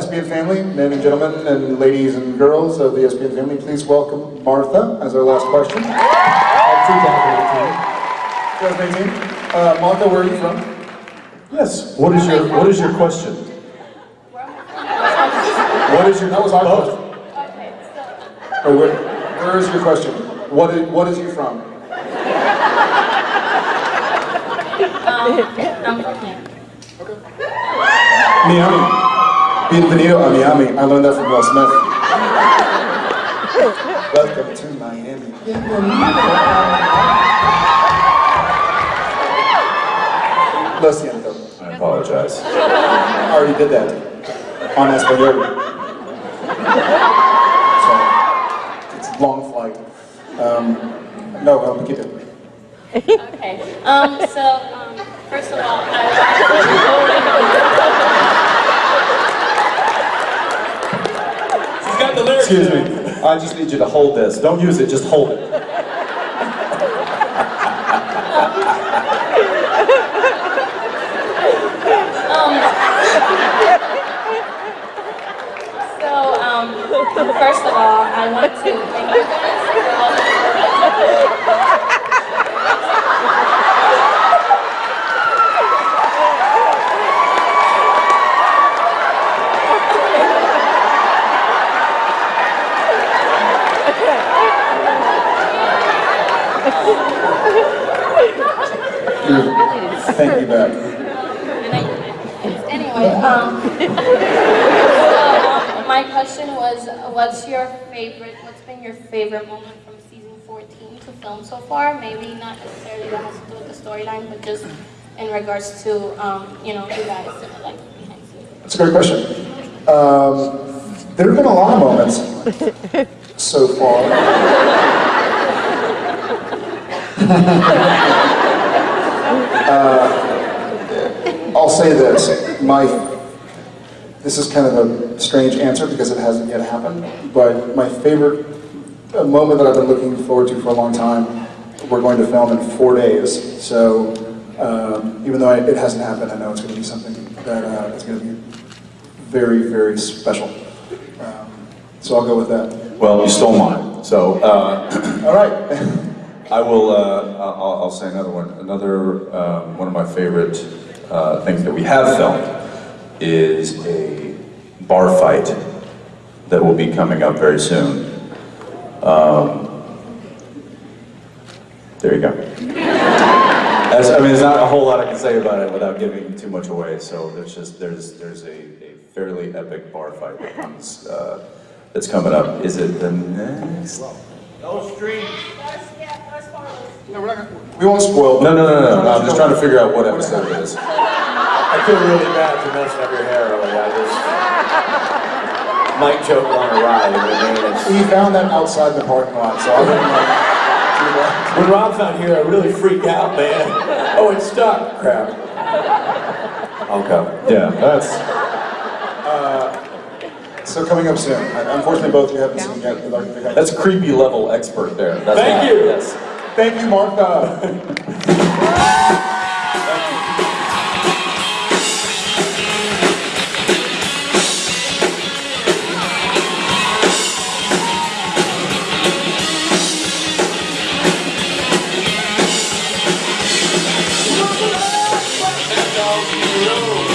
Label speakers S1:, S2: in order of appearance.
S1: SPN family, men and gentlemen, and ladies and girls of the SPN family, please welcome Martha as our last question. 2018. Uh, Martha, where are you from?
S2: Yes. What is your What is your question? What is your
S1: That was our
S2: both?
S1: question. Or where, where is your question? What is, what is you from?
S3: I'm from here.
S1: Miami. Bienvenido a Miami. I learned that from Will Smith. Welcome to Miami. Lo siento.
S2: I apologize.
S1: I already did that on Espanol. So, it's a long flight. Um, no, well, poquito.
S3: Okay. Um, so, um, first of all, I,
S2: got the lyrics. Excuse me. I just need you to hold this. Don't use it. Just hold it.
S3: so, um, first of all, I want to thank you guys for all the
S1: Thank you back.
S3: Anyway, um, so, um, my question was, what's your favorite, what's been your favorite moment from season 14 to film so far? Maybe not necessarily that has to do with the storyline, but just in regards to, um, you know, you guys, like, behind scenes.
S1: That's a great question. Um, there have been a lot of moments so far. Uh, I'll say this. My, this is kind of a strange answer because it hasn't yet happened, but my favorite uh, moment that I've been looking forward to for a long time, we're going to film in four days. So um, even though it hasn't happened, I know it's going to be something that uh, is going to be very, very special. Um, so I'll go with that.
S2: Well, you stole mine. So uh,
S1: All right.
S2: I will. Uh, I'll, I'll say another one. Another um, one of my favorite uh, things that we have filmed is a bar fight that will be coming up very soon. Um, there you go. I mean, there's not a whole lot I can say about it without giving too much away. So there's just there's there's a, a fairly epic bar fight that comes uh, that's coming up. Is it the next?
S1: No, we're not gonna, we won't spoil.
S2: No, no, no, no, no. I'm just trying to figure out what episode it is.
S4: I feel really bad for messing up your hair early. I just might choke on a ride. I mean, it's-
S1: We found that outside the parking lot, so I didn't like do that.
S4: When Rob's not here, I really freak out, man. Oh, it's stuck. Crap.
S2: Okay. Yeah, that's.
S1: So coming up soon. Unfortunately, both of you haven't yeah. seen yet. That's
S2: That's creepy level expert there. That's
S4: Thank
S2: not,
S4: you.
S2: Yes.
S1: Thank you, Martha. Uh,